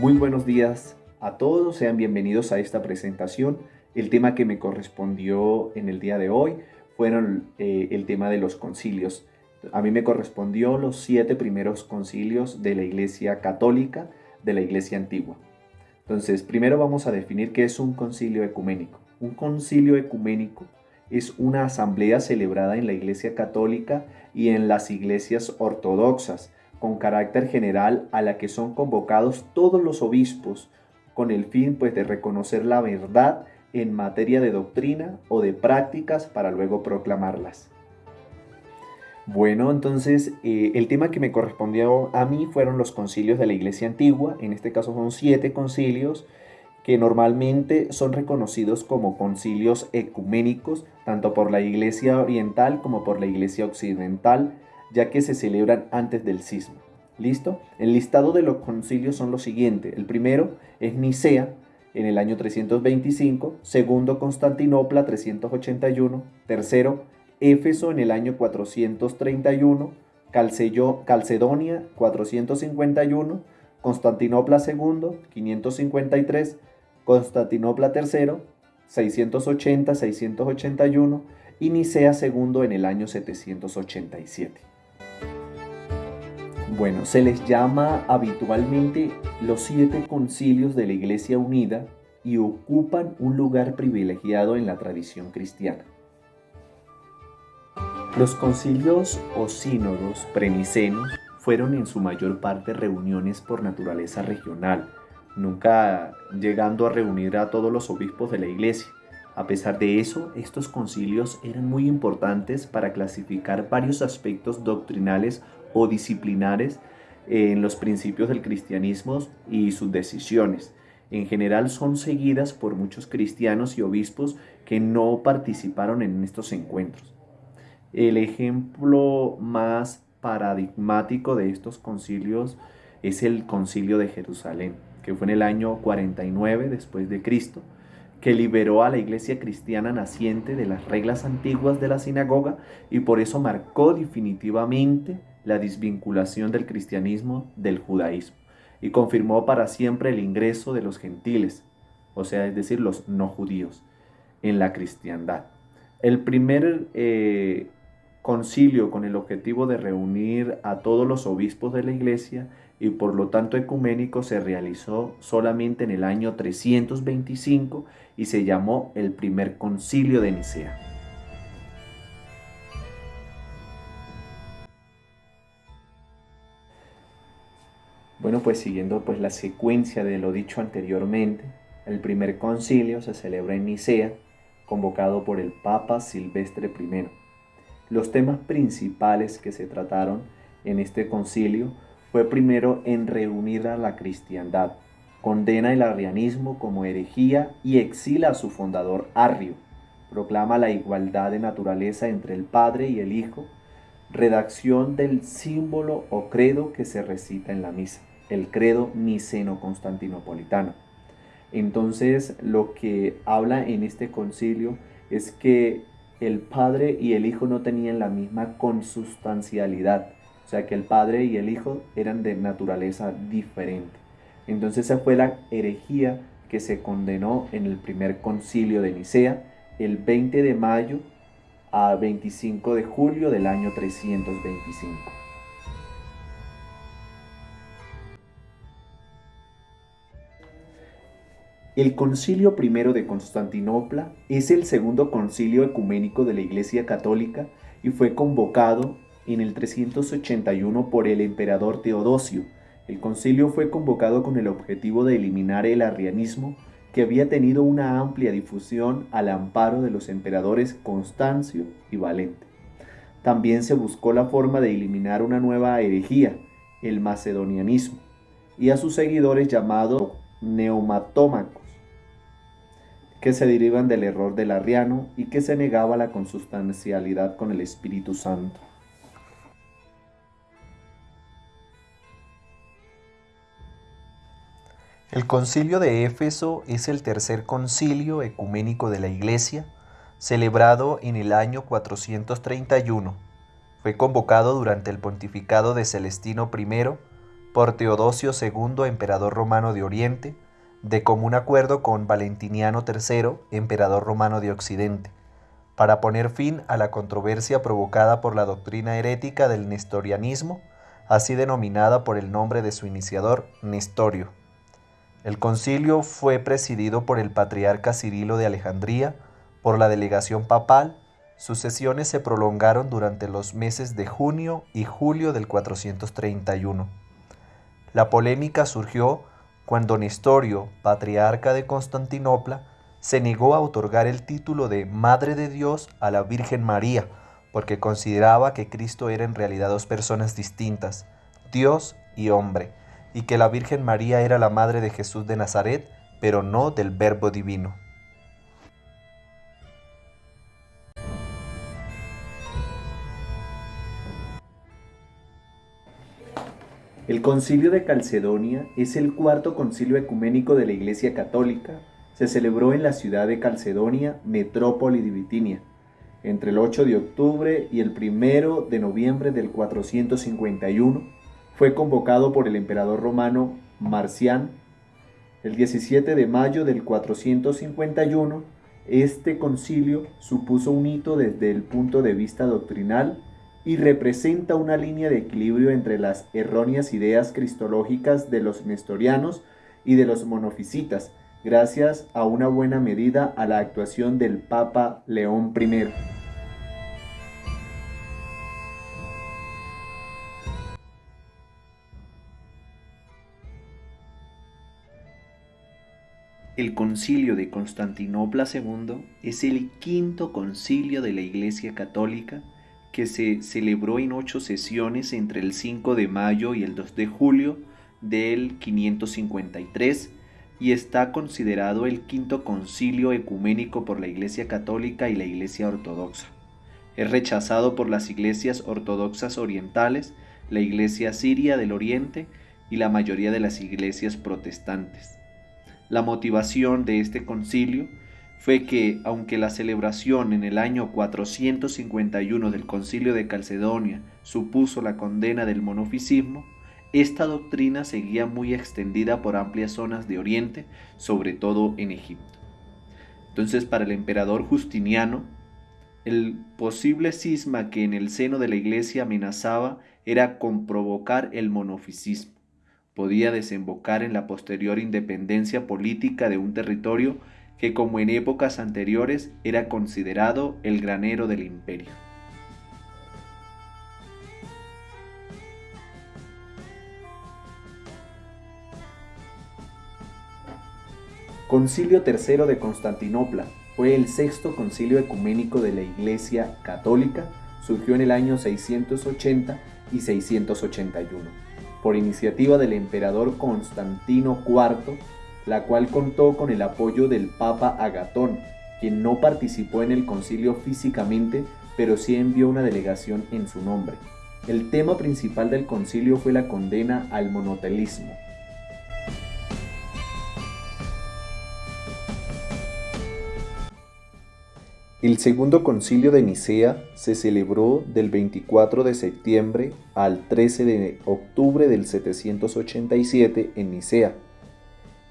Muy buenos días a todos, sean bienvenidos a esta presentación. El tema que me correspondió en el día de hoy fueron eh, el tema de los concilios. A mí me correspondió los siete primeros concilios de la Iglesia Católica, de la Iglesia Antigua. Entonces, primero vamos a definir qué es un concilio ecuménico. Un concilio ecuménico es una asamblea celebrada en la Iglesia Católica y en las iglesias ortodoxas, con carácter general a la que son convocados todos los obispos, con el fin pues de reconocer la verdad en materia de doctrina o de prácticas para luego proclamarlas. Bueno, entonces eh, el tema que me correspondió a mí fueron los concilios de la Iglesia Antigua, en este caso son siete concilios que normalmente son reconocidos como concilios ecuménicos, tanto por la Iglesia Oriental como por la Iglesia Occidental, ya que se celebran antes del cisma. ¿Listo? El listado de los concilios son los siguientes. El primero es Nicea, en el año 325, segundo Constantinopla 381, tercero Éfeso en el año 431, Calcedonia 451, Constantinopla II 553, Constantinopla III 680-681 y Nicea II en el año 787. Bueno, se les llama habitualmente los siete concilios de la Iglesia Unida y ocupan un lugar privilegiado en la tradición cristiana. Los concilios o sínodos prenicenos fueron en su mayor parte reuniones por naturaleza regional, nunca llegando a reunir a todos los obispos de la iglesia. A pesar de eso, estos concilios eran muy importantes para clasificar varios aspectos doctrinales o disciplinares en los principios del cristianismo y sus decisiones. En general son seguidas por muchos cristianos y obispos que no participaron en estos encuentros. El ejemplo más paradigmático de estos concilios es el concilio de Jerusalén, que fue en el año 49 después de Cristo, que liberó a la iglesia cristiana naciente de las reglas antiguas de la sinagoga y por eso marcó definitivamente la desvinculación del cristianismo del judaísmo y confirmó para siempre el ingreso de los gentiles, o sea, es decir, los no judíos, en la cristiandad. El primer eh, concilio con el objetivo de reunir a todos los obispos de la iglesia y por lo tanto ecuménico se realizó solamente en el año 325 y se llamó el primer concilio de Nicea. Bueno, pues siguiendo pues la secuencia de lo dicho anteriormente, el primer concilio se celebra en Nicea, convocado por el Papa Silvestre I. Los temas principales que se trataron en este concilio fue primero en reunir a la cristiandad, condena el arrianismo como herejía y exila a su fundador Arrio, proclama la igualdad de naturaleza entre el Padre y el Hijo, redacción del símbolo o credo que se recita en la misa, el credo niceno-constantinopolitano. Entonces lo que habla en este concilio es que el Padre y el Hijo no tenían la misma consustancialidad, o sea que el Padre y el Hijo eran de naturaleza diferente. Entonces esa fue la herejía que se condenó en el primer concilio de Nicea el 20 de mayo a 25 de julio del año 325. El concilio primero de Constantinopla es el segundo concilio ecuménico de la Iglesia Católica y fue convocado en el 381 por el emperador Teodosio. El concilio fue convocado con el objetivo de eliminar el arrianismo que había tenido una amplia difusión al amparo de los emperadores Constancio y Valente. También se buscó la forma de eliminar una nueva herejía, el macedonianismo, y a sus seguidores llamados neumatómacos que se derivan del error del arriano y que se negaba la consustancialidad con el Espíritu Santo. El concilio de Éfeso es el tercer concilio ecuménico de la Iglesia, celebrado en el año 431. Fue convocado durante el pontificado de Celestino I por Teodosio II, emperador romano de Oriente, de común acuerdo con Valentiniano III, emperador romano de Occidente, para poner fin a la controversia provocada por la doctrina herética del nestorianismo, así denominada por el nombre de su iniciador, Nestorio. El concilio fue presidido por el patriarca Cirilo de Alejandría, por la delegación papal, sus sesiones se prolongaron durante los meses de junio y julio del 431. La polémica surgió cuando Nestorio, patriarca de Constantinopla, se negó a otorgar el título de Madre de Dios a la Virgen María, porque consideraba que Cristo era en realidad dos personas distintas, Dios y hombre, y que la Virgen María era la Madre de Jesús de Nazaret, pero no del Verbo Divino. El concilio de Calcedonia es el cuarto concilio ecuménico de la Iglesia Católica. Se celebró en la ciudad de Calcedonia, metrópoli de Bitinia, entre el 8 de octubre y el 1 de noviembre del 451. Fue convocado por el emperador romano Marcián. El 17 de mayo del 451, este concilio supuso un hito desde el punto de vista doctrinal y representa una línea de equilibrio entre las erróneas ideas cristológicas de los nestorianos y de los monofisitas, gracias a una buena medida a la actuación del Papa León I. El concilio de Constantinopla II es el quinto concilio de la Iglesia Católica que se celebró en ocho sesiones entre el 5 de mayo y el 2 de julio del 553 y está considerado el quinto concilio ecuménico por la Iglesia Católica y la Iglesia Ortodoxa. Es rechazado por las iglesias ortodoxas orientales, la Iglesia siria del Oriente y la mayoría de las iglesias protestantes. La motivación de este concilio fue que, aunque la celebración en el año 451 del Concilio de Calcedonia supuso la condena del monofisismo, esta doctrina seguía muy extendida por amplias zonas de Oriente, sobre todo en Egipto. Entonces, para el emperador Justiniano, el posible cisma que en el seno de la iglesia amenazaba era con provocar el monofisismo. Podía desembocar en la posterior independencia política de un territorio que como en épocas anteriores era considerado el granero del imperio. Concilio III de Constantinopla fue el sexto concilio ecuménico de la Iglesia Católica, surgió en el año 680 y 681, por iniciativa del emperador Constantino IV la cual contó con el apoyo del Papa Agatón, quien no participó en el concilio físicamente, pero sí envió una delegación en su nombre. El tema principal del concilio fue la condena al monotelismo. El segundo concilio de Nicea se celebró del 24 de septiembre al 13 de octubre del 787 en Nicea.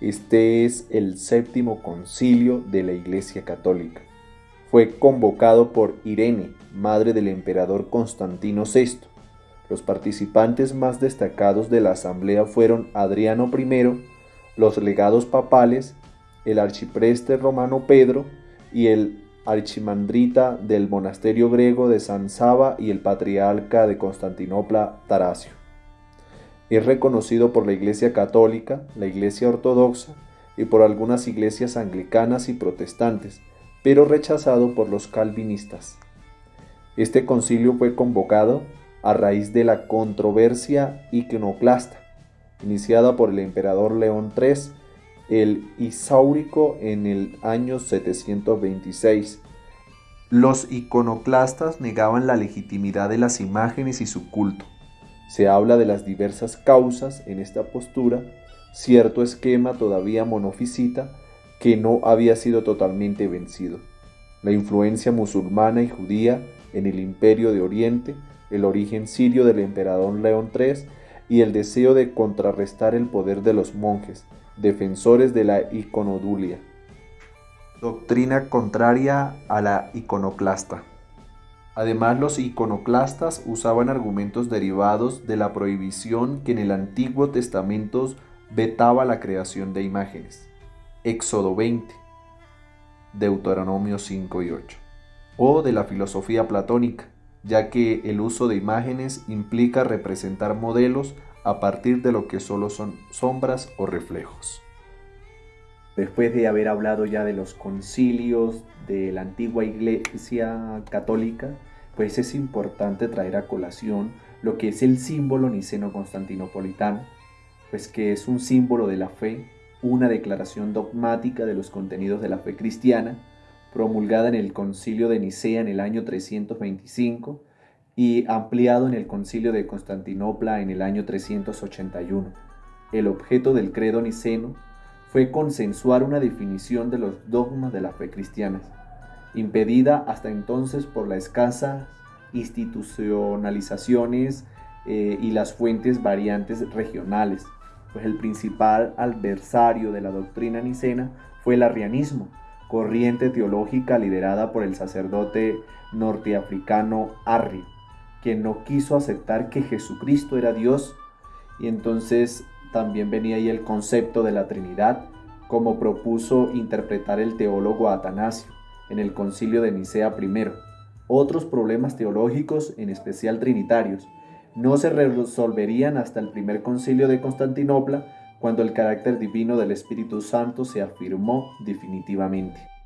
Este es el séptimo concilio de la Iglesia Católica. Fue convocado por Irene, madre del emperador Constantino VI. Los participantes más destacados de la asamblea fueron Adriano I, los legados papales, el archipreste romano Pedro y el archimandrita del monasterio griego de San Saba y el patriarca de Constantinopla Tarasio. Es reconocido por la Iglesia Católica, la Iglesia Ortodoxa y por algunas iglesias anglicanas y protestantes, pero rechazado por los calvinistas. Este concilio fue convocado a raíz de la controversia iconoclasta, iniciada por el emperador León III, el Isáurico en el año 726. Los iconoclastas negaban la legitimidad de las imágenes y su culto se habla de las diversas causas en esta postura, cierto esquema todavía monofisita que no había sido totalmente vencido. La influencia musulmana y judía en el imperio de Oriente, el origen sirio del emperador León III y el deseo de contrarrestar el poder de los monjes, defensores de la iconodulia. Doctrina contraria a la iconoclasta. Además, los iconoclastas usaban argumentos derivados de la prohibición que en el Antiguo Testamento vetaba la creación de imágenes. Éxodo 20, Deuteronomio 5 y 8. O de la filosofía platónica, ya que el uso de imágenes implica representar modelos a partir de lo que solo son sombras o reflejos. Después de haber hablado ya de los concilios de la antigua iglesia católica, pues es importante traer a colación lo que es el símbolo niceno-constantinopolitano, pues que es un símbolo de la fe, una declaración dogmática de los contenidos de la fe cristiana, promulgada en el concilio de Nicea en el año 325 y ampliado en el concilio de Constantinopla en el año 381. El objeto del credo niceno fue consensuar una definición de los dogmas de la fe cristiana impedida hasta entonces por la escasa institucionalizaciones eh, y las fuentes variantes regionales, pues el principal adversario de la doctrina nicena fue el arrianismo, corriente teológica liderada por el sacerdote norteafricano Arri, quien no quiso aceptar que Jesucristo era Dios. Y entonces también venía ahí el concepto de la Trinidad, como propuso interpretar el teólogo Atanasio en el concilio de Nicea I. Otros problemas teológicos, en especial trinitarios, no se resolverían hasta el primer concilio de Constantinopla, cuando el carácter divino del Espíritu Santo se afirmó definitivamente.